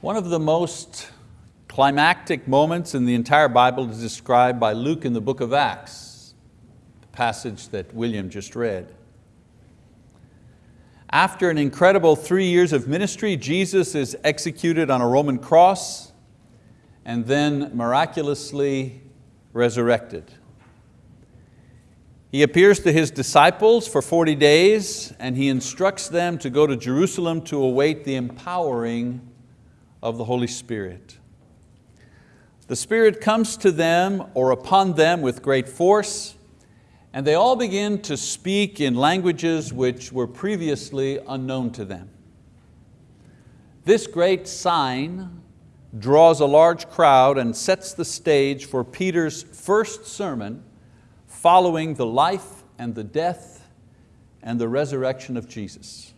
One of the most climactic moments in the entire Bible is described by Luke in the book of Acts, the passage that William just read. After an incredible three years of ministry, Jesus is executed on a Roman cross and then miraculously resurrected. He appears to his disciples for 40 days and he instructs them to go to Jerusalem to await the empowering of the Holy Spirit. The Spirit comes to them or upon them with great force, and they all begin to speak in languages which were previously unknown to them. This great sign draws a large crowd and sets the stage for Peter's first sermon following the life and the death and the resurrection of Jesus.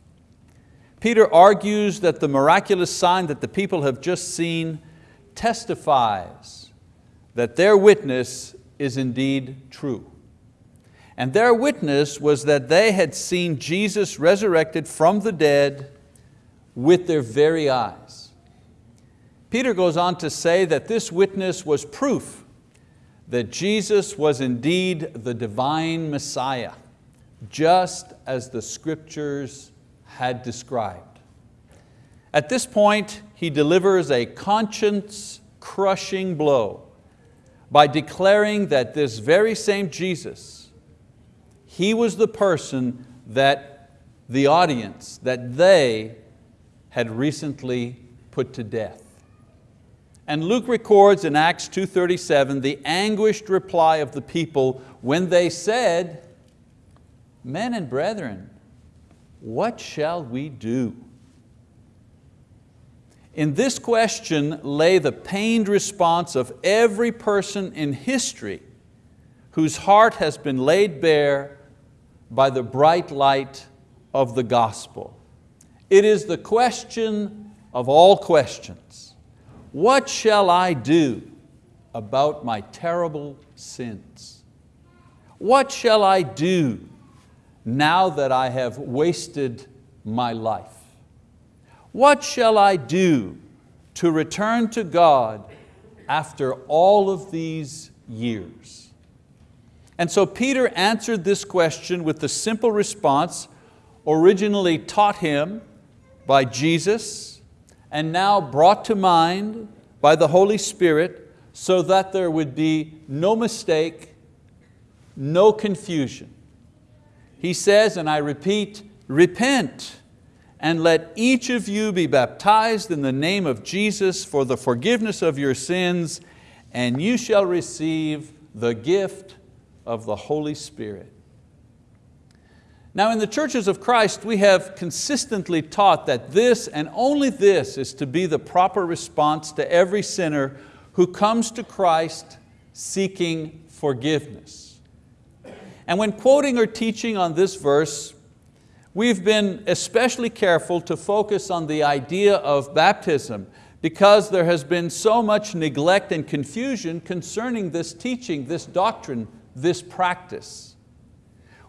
Peter argues that the miraculous sign that the people have just seen testifies that their witness is indeed true. And their witness was that they had seen Jesus resurrected from the dead with their very eyes. Peter goes on to say that this witness was proof that Jesus was indeed the divine Messiah, just as the scriptures had described. At this point, he delivers a conscience crushing blow by declaring that this very same Jesus, He was the person that the audience, that they had recently put to death. And Luke records in Acts 2.37 the anguished reply of the people when they said, men and brethren, what shall we do? In this question lay the pained response of every person in history whose heart has been laid bare by the bright light of the gospel. It is the question of all questions. What shall I do about my terrible sins? What shall I do now that I have wasted my life? What shall I do to return to God after all of these years? And so Peter answered this question with the simple response originally taught him by Jesus and now brought to mind by the Holy Spirit so that there would be no mistake, no confusion. He says, and I repeat, repent and let each of you be baptized in the name of Jesus for the forgiveness of your sins, and you shall receive the gift of the Holy Spirit. Now in the churches of Christ, we have consistently taught that this and only this is to be the proper response to every sinner who comes to Christ seeking forgiveness. And when quoting or teaching on this verse, we've been especially careful to focus on the idea of baptism because there has been so much neglect and confusion concerning this teaching, this doctrine, this practice.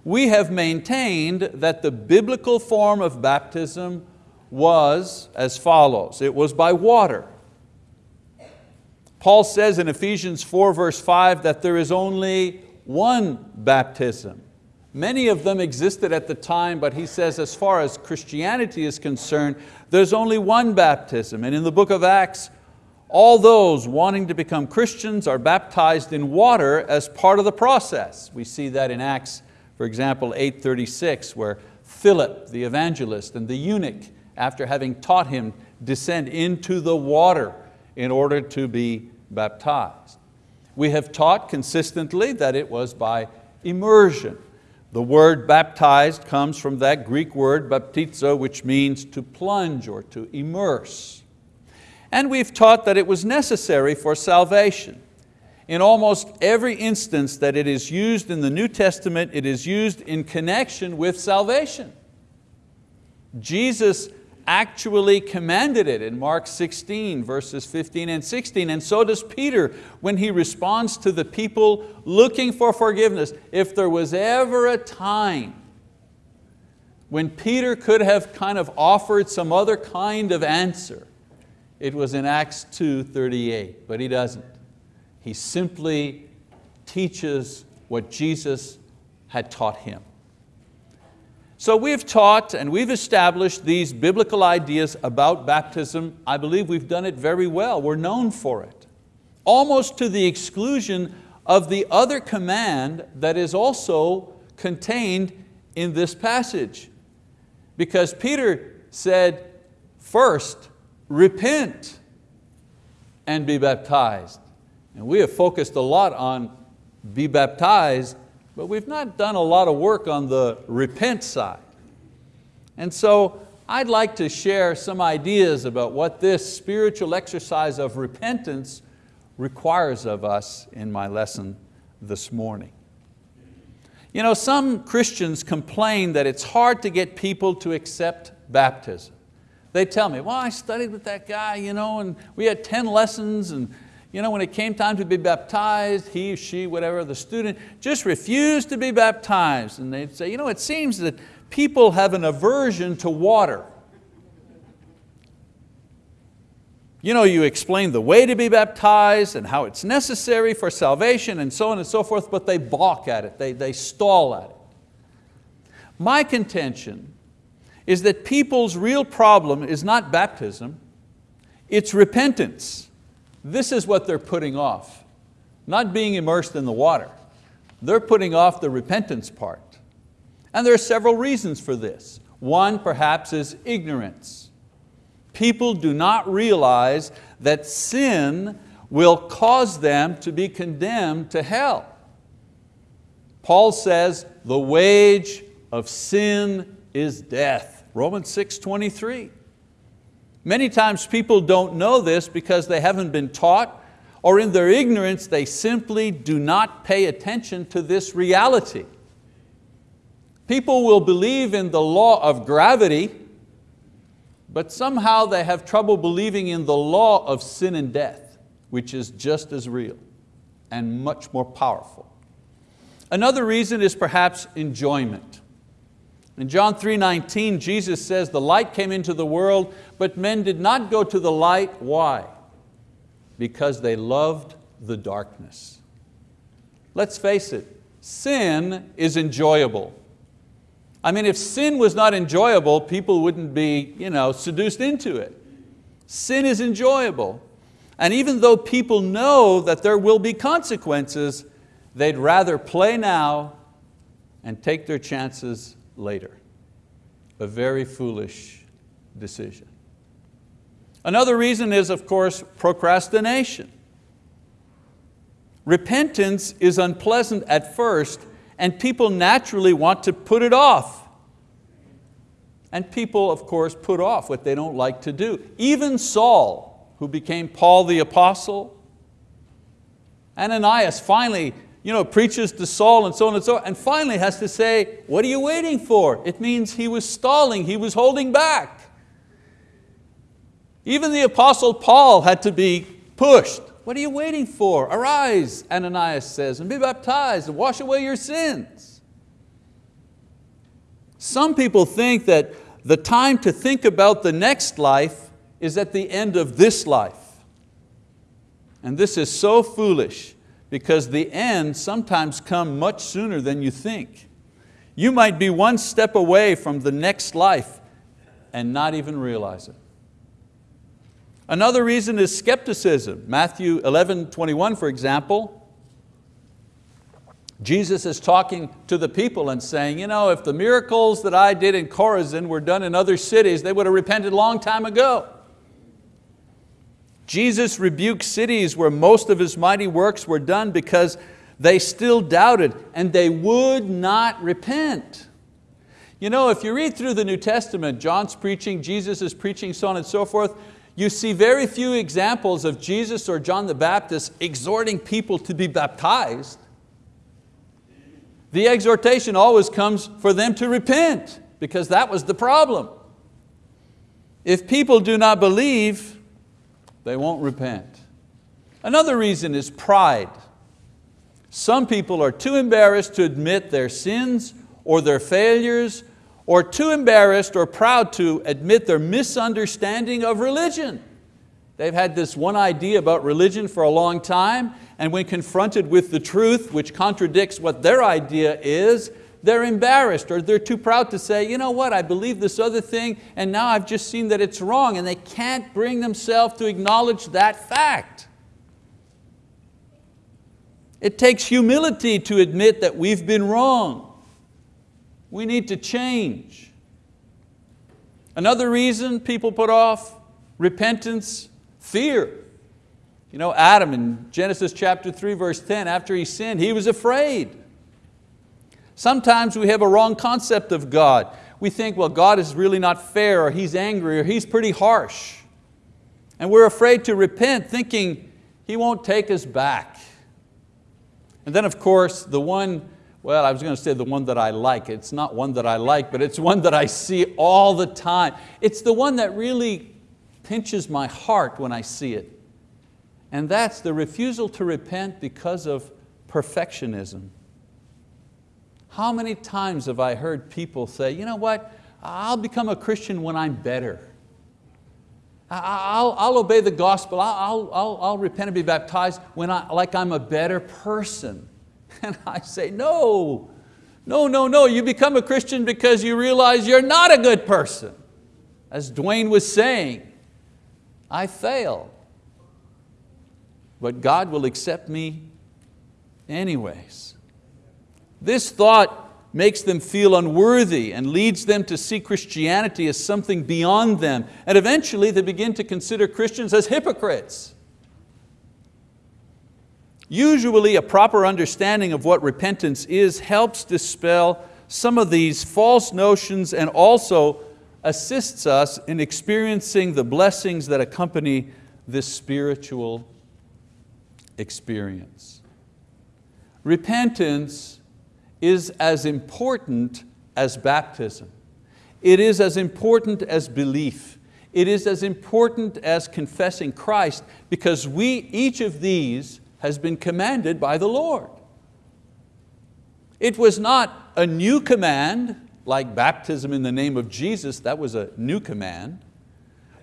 We have maintained that the biblical form of baptism was as follows. It was by water. Paul says in Ephesians 4 verse 5 that there is only one baptism. Many of them existed at the time, but he says as far as Christianity is concerned, there's only one baptism. And in the book of Acts, all those wanting to become Christians are baptized in water as part of the process. We see that in Acts, for example, 8.36, where Philip, the evangelist, and the eunuch, after having taught him, descend into the water in order to be baptized. We have taught consistently that it was by immersion. The word baptized comes from that Greek word baptizo, which means to plunge or to immerse. And we've taught that it was necessary for salvation. In almost every instance that it is used in the New Testament, it is used in connection with salvation. Jesus actually commanded it in Mark 16 verses 15 and 16 and so does Peter when he responds to the people looking for forgiveness. If there was ever a time when Peter could have kind of offered some other kind of answer, it was in Acts 2.38, but he doesn't. He simply teaches what Jesus had taught him. So we've taught and we've established these biblical ideas about baptism. I believe we've done it very well. We're known for it. Almost to the exclusion of the other command that is also contained in this passage. Because Peter said, first, repent and be baptized. And we have focused a lot on be baptized, but we've not done a lot of work on the repent side. And so I'd like to share some ideas about what this spiritual exercise of repentance requires of us in my lesson this morning. You know, some Christians complain that it's hard to get people to accept baptism. They tell me, well, I studied with that guy, you know, and we had 10 lessons, and you know, when it came time to be baptized, he, she, whatever, the student just refused to be baptized. And they'd say, you know, it seems that people have an aversion to water. You know, you explain the way to be baptized and how it's necessary for salvation and so on and so forth, but they balk at it, they, they stall at it. My contention is that people's real problem is not baptism, it's repentance. This is what they're putting off, not being immersed in the water. They're putting off the repentance part. And there are several reasons for this. One perhaps is ignorance. People do not realize that sin will cause them to be condemned to hell. Paul says, the wage of sin is death. Romans 6, 23. Many times people don't know this because they haven't been taught or in their ignorance they simply do not pay attention to this reality. People will believe in the law of gravity but somehow they have trouble believing in the law of sin and death, which is just as real and much more powerful. Another reason is perhaps enjoyment. In John 3.19, Jesus says, the light came into the world, but men did not go to the light. Why? Because they loved the darkness. Let's face it, sin is enjoyable. I mean, if sin was not enjoyable, people wouldn't be you know, seduced into it. Sin is enjoyable. And even though people know that there will be consequences, they'd rather play now and take their chances later. A very foolish decision. Another reason is, of course, procrastination. Repentance is unpleasant at first and people naturally want to put it off. And people, of course, put off what they don't like to do. Even Saul, who became Paul the apostle, Ananias finally you know, preaches to Saul and so on and so on, and finally has to say, what are you waiting for? It means he was stalling, he was holding back. Even the apostle Paul had to be pushed. What are you waiting for? Arise, Ananias says, and be baptized and wash away your sins. Some people think that the time to think about the next life is at the end of this life. And this is so foolish because the end sometimes come much sooner than you think. You might be one step away from the next life and not even realize it. Another reason is skepticism. Matthew 11, 21, for example, Jesus is talking to the people and saying, you know, if the miracles that I did in Chorazin were done in other cities, they would have repented a long time ago. Jesus rebuked cities where most of His mighty works were done because they still doubted and they would not repent. You know, if you read through the New Testament, John's preaching, Jesus is preaching, so on and so forth, you see very few examples of Jesus or John the Baptist exhorting people to be baptized. The exhortation always comes for them to repent because that was the problem. If people do not believe, they won't repent. Another reason is pride. Some people are too embarrassed to admit their sins or their failures or too embarrassed or proud to admit their misunderstanding of religion. They've had this one idea about religion for a long time, and when confronted with the truth, which contradicts what their idea is, they're embarrassed or they're too proud to say, you know what, I believe this other thing and now I've just seen that it's wrong and they can't bring themselves to acknowledge that fact. It takes humility to admit that we've been wrong. We need to change. Another reason people put off repentance, fear. You know, Adam in Genesis chapter 3 verse 10, after he sinned, he was afraid. Sometimes we have a wrong concept of God. We think, well, God is really not fair, or He's angry, or He's pretty harsh. And we're afraid to repent, thinking He won't take us back. And then of course, the one, well, I was going to say the one that I like. It's not one that I like, but it's one that I see all the time. It's the one that really pinches my heart when I see it. And that's the refusal to repent because of perfectionism. How many times have I heard people say, you know what, I'll become a Christian when I'm better. I'll, I'll obey the gospel, I'll, I'll, I'll repent and be baptized when I, like I'm a better person. And I say, no, no, no, no, you become a Christian because you realize you're not a good person. As Dwayne was saying, I fail. But God will accept me anyways. This thought makes them feel unworthy and leads them to see Christianity as something beyond them. And eventually they begin to consider Christians as hypocrites. Usually a proper understanding of what repentance is helps dispel some of these false notions and also assists us in experiencing the blessings that accompany this spiritual experience. Repentance is as important as baptism. It is as important as belief. It is as important as confessing Christ because we, each of these has been commanded by the Lord. It was not a new command like baptism in the name of Jesus, that was a new command,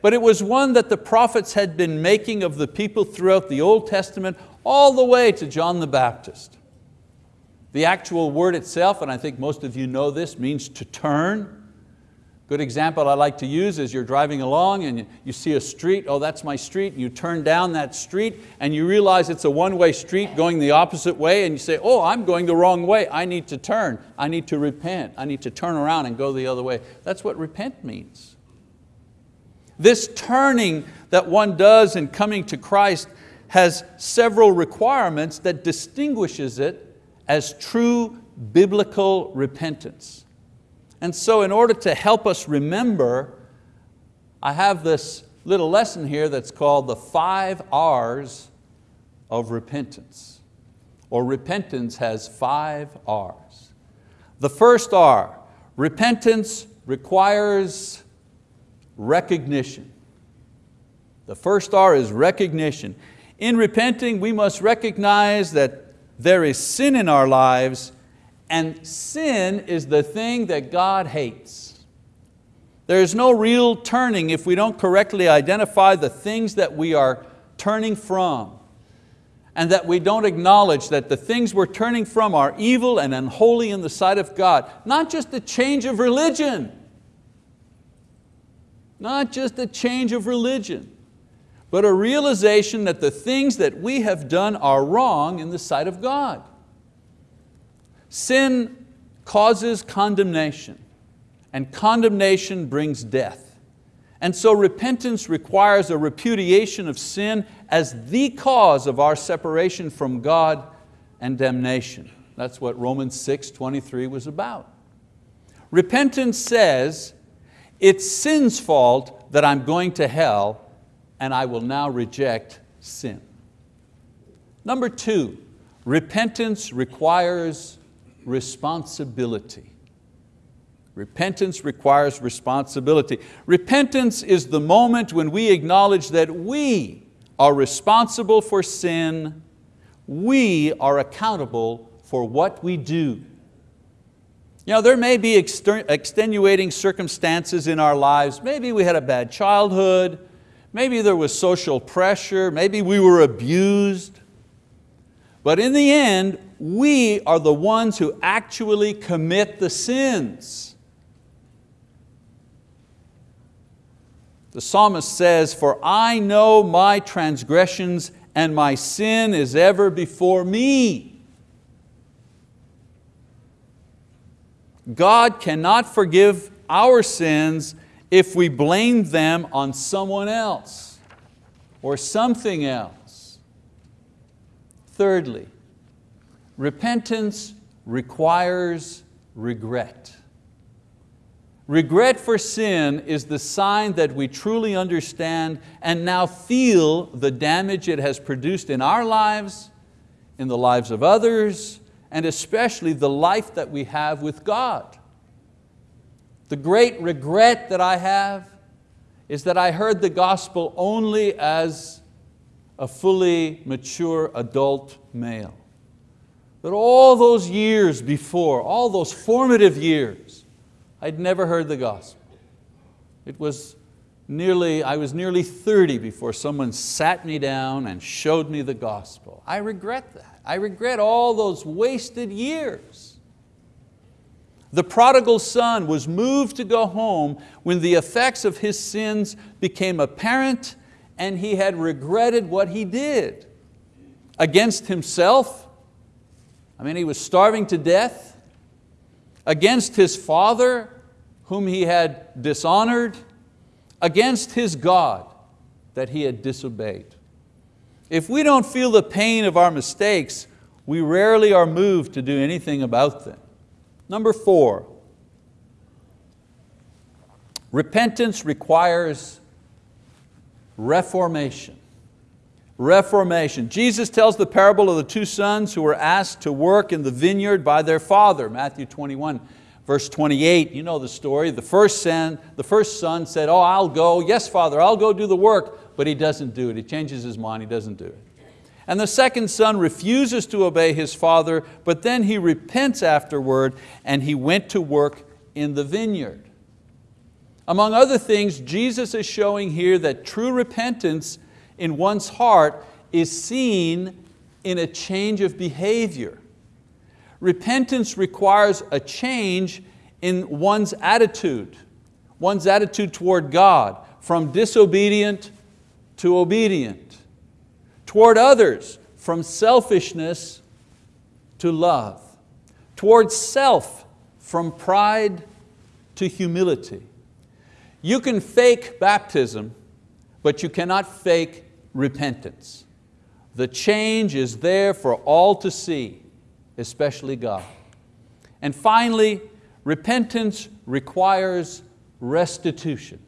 but it was one that the prophets had been making of the people throughout the Old Testament all the way to John the Baptist. The actual word itself, and I think most of you know this, means to turn. Good example I like to use is you're driving along and you see a street, oh that's my street, you turn down that street and you realize it's a one-way street going the opposite way and you say, oh I'm going the wrong way, I need to turn, I need to repent, I need to turn around and go the other way. That's what repent means. This turning that one does in coming to Christ has several requirements that distinguishes it as true biblical repentance. And so in order to help us remember, I have this little lesson here that's called the five R's of repentance. Or repentance has five R's. The first R, repentance requires recognition. The first R is recognition. In repenting, we must recognize that there is sin in our lives and sin is the thing that God hates. There is no real turning if we don't correctly identify the things that we are turning from and that we don't acknowledge that the things we're turning from are evil and unholy in the sight of God. Not just a change of religion, not just a change of religion, but a realization that the things that we have done are wrong in the sight of God. Sin causes condemnation and condemnation brings death. And so repentance requires a repudiation of sin as the cause of our separation from God and damnation. That's what Romans 6, 23 was about. Repentance says, it's sin's fault that I'm going to hell and I will now reject sin. Number two, repentance requires responsibility. Repentance requires responsibility. Repentance is the moment when we acknowledge that we are responsible for sin, we are accountable for what we do. You know, there may be extenuating circumstances in our lives. Maybe we had a bad childhood, maybe there was social pressure, maybe we were abused. But in the end, we are the ones who actually commit the sins. The psalmist says, for I know my transgressions and my sin is ever before me. God cannot forgive our sins if we blame them on someone else or something else. Thirdly, repentance requires regret. Regret for sin is the sign that we truly understand and now feel the damage it has produced in our lives, in the lives of others, and especially the life that we have with God. The great regret that I have is that I heard the gospel only as a fully mature adult male. That all those years before, all those formative years, I'd never heard the gospel. It was nearly, I was nearly 30 before someone sat me down and showed me the gospel. I regret that. I regret all those wasted years. The prodigal son was moved to go home when the effects of his sins became apparent and he had regretted what he did. Against himself, I mean he was starving to death, against his father whom he had dishonored, against his God that he had disobeyed. If we don't feel the pain of our mistakes, we rarely are moved to do anything about them. Number four, repentance requires reformation. Reformation. Jesus tells the parable of the two sons who were asked to work in the vineyard by their father, Matthew 21, verse 28. You know the story. The first son, the first son said, oh, I'll go. Yes, father, I'll go do the work. But he doesn't do it. He changes his mind, he doesn't do it. And the second son refuses to obey his father, but then he repents afterward and he went to work in the vineyard. Among other things, Jesus is showing here that true repentance in one's heart is seen in a change of behavior. Repentance requires a change in one's attitude, one's attitude toward God, from disobedient to obedient toward others from selfishness to love, towards self from pride to humility. You can fake baptism, but you cannot fake repentance. The change is there for all to see, especially God. And finally, repentance requires restitution.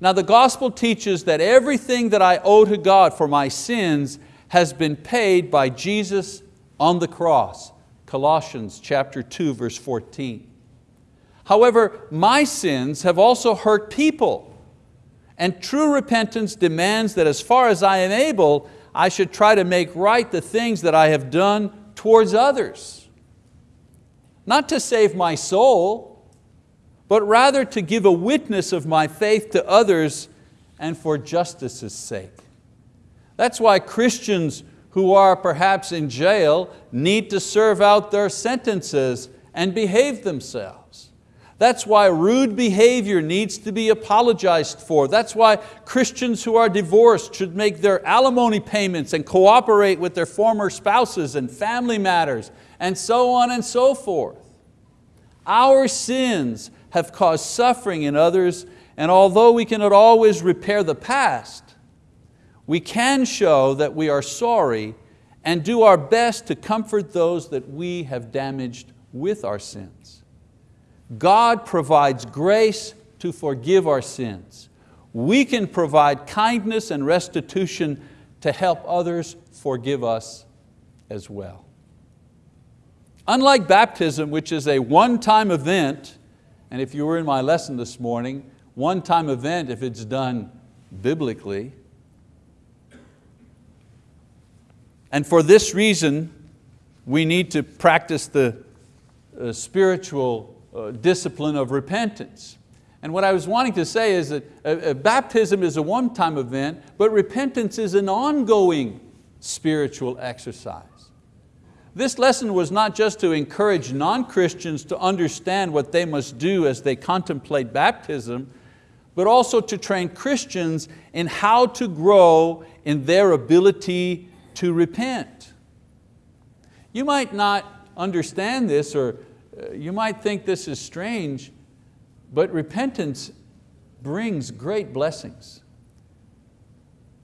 Now the gospel teaches that everything that I owe to God for my sins has been paid by Jesus on the cross. Colossians chapter 2, verse 14. However, my sins have also hurt people. And true repentance demands that as far as I am able, I should try to make right the things that I have done towards others. Not to save my soul, but rather to give a witness of my faith to others and for justice's sake. That's why Christians who are perhaps in jail need to serve out their sentences and behave themselves. That's why rude behavior needs to be apologized for. That's why Christians who are divorced should make their alimony payments and cooperate with their former spouses and family matters and so on and so forth. Our sins have caused suffering in others, and although we cannot always repair the past, we can show that we are sorry and do our best to comfort those that we have damaged with our sins. God provides grace to forgive our sins. We can provide kindness and restitution to help others forgive us as well. Unlike baptism, which is a one-time event and if you were in my lesson this morning, one-time event if it's done biblically. And for this reason, we need to practice the uh, spiritual uh, discipline of repentance. And what I was wanting to say is that uh, uh, baptism is a one-time event, but repentance is an ongoing spiritual exercise. This lesson was not just to encourage non-Christians to understand what they must do as they contemplate baptism, but also to train Christians in how to grow in their ability to repent. You might not understand this or uh, you might think this is strange, but repentance brings great blessings.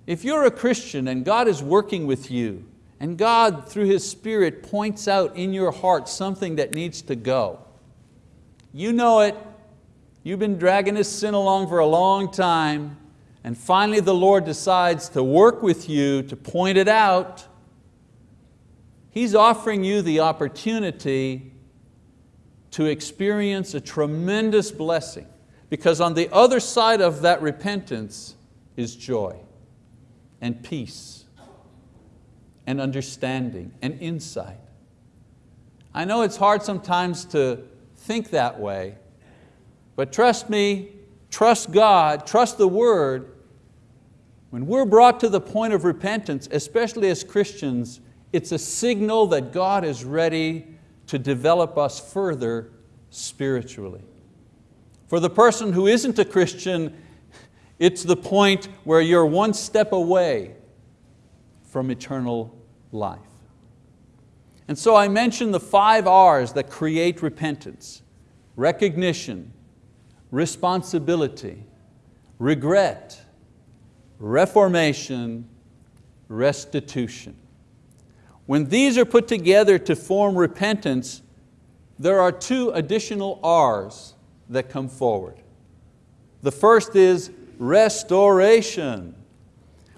If you're a Christian and God is working with you, and God through His Spirit points out in your heart something that needs to go, you know it, you've been dragging this sin along for a long time, and finally the Lord decides to work with you to point it out, He's offering you the opportunity to experience a tremendous blessing. Because on the other side of that repentance is joy and peace and understanding and insight. I know it's hard sometimes to think that way, but trust me, trust God, trust the word. When we're brought to the point of repentance, especially as Christians, it's a signal that God is ready to develop us further spiritually. For the person who isn't a Christian, it's the point where you're one step away from eternal life. And so I mentioned the five R's that create repentance. Recognition, responsibility, regret, reformation, restitution. When these are put together to form repentance, there are two additional R's that come forward. The first is restoration.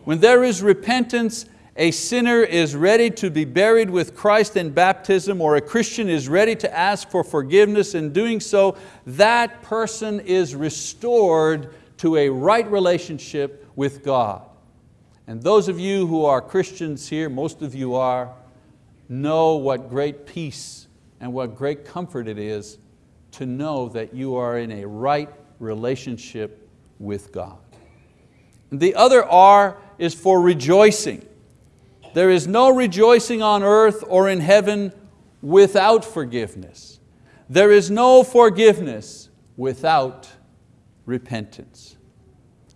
When there is repentance, a sinner is ready to be buried with Christ in baptism or a Christian is ready to ask for forgiveness in doing so, that person is restored to a right relationship with God. And those of you who are Christians here, most of you are, know what great peace and what great comfort it is to know that you are in a right relationship with God. The other R is for rejoicing. There is no rejoicing on earth or in heaven without forgiveness. There is no forgiveness without repentance.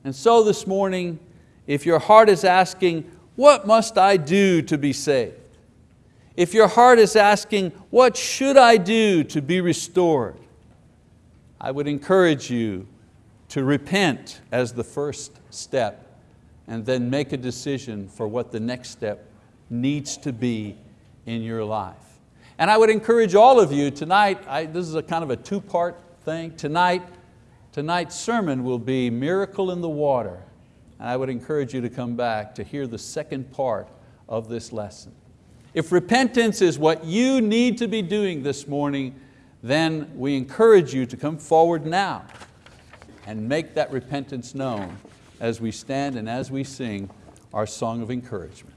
And so this morning, if your heart is asking, what must I do to be saved? If your heart is asking, what should I do to be restored? I would encourage you to repent as the first step and then make a decision for what the next step needs to be in your life. And I would encourage all of you tonight, I, this is a kind of a two-part thing. Tonight, tonight's sermon will be Miracle in the Water. And I would encourage you to come back to hear the second part of this lesson. If repentance is what you need to be doing this morning, then we encourage you to come forward now and make that repentance known as we stand and as we sing our song of encouragement.